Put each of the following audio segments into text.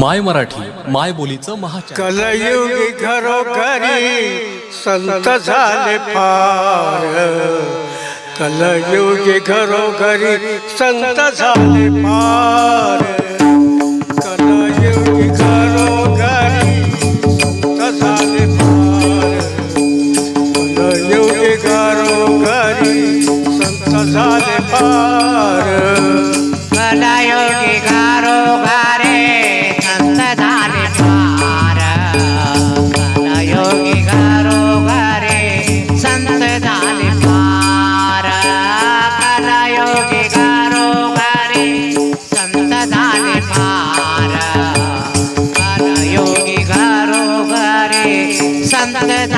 माय मराठी माय बोलीचं महा कलयुगी घरोघरी संत झाले पार कलयुगी घरोघरी संत झाले पार कलयुगी घरोघरी संत झाले पार कलयुगी संत झाले पार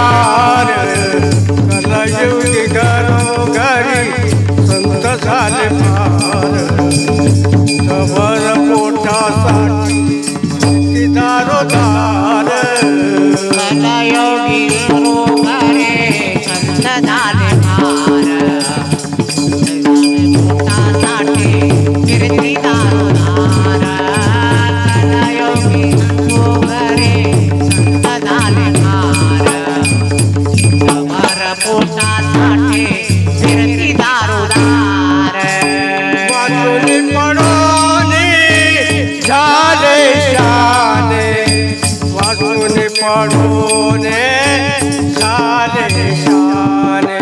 पार. कलायुगी घरोघरी संत झाले दारोदार પાડોની ઝાલે શાને વાસુને પાડોને ઝાલે શાને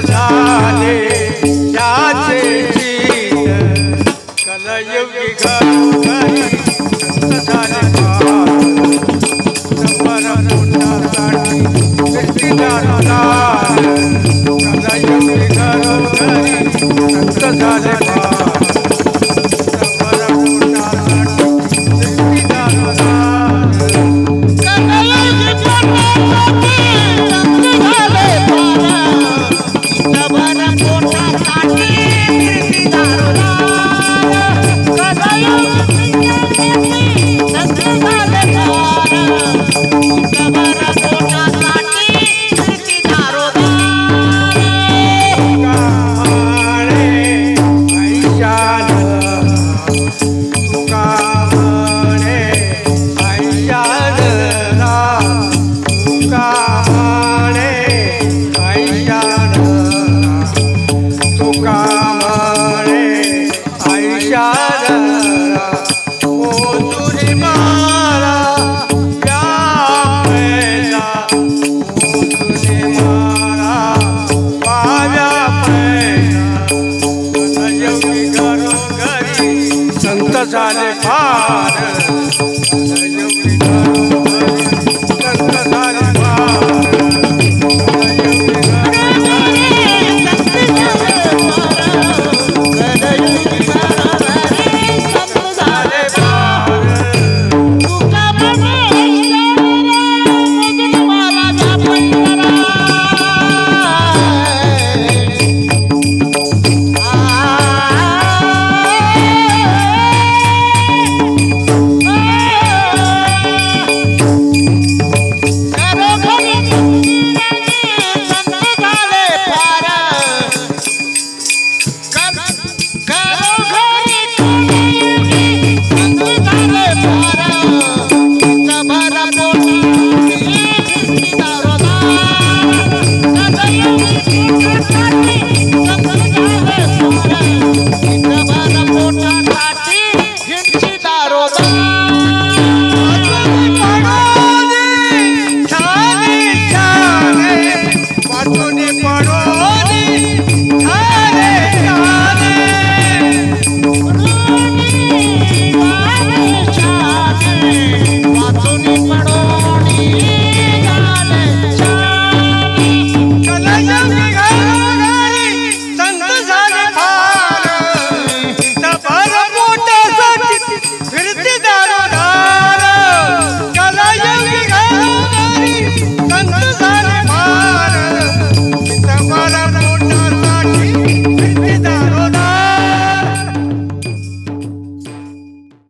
झाले त्याचे चित कलयुगी God.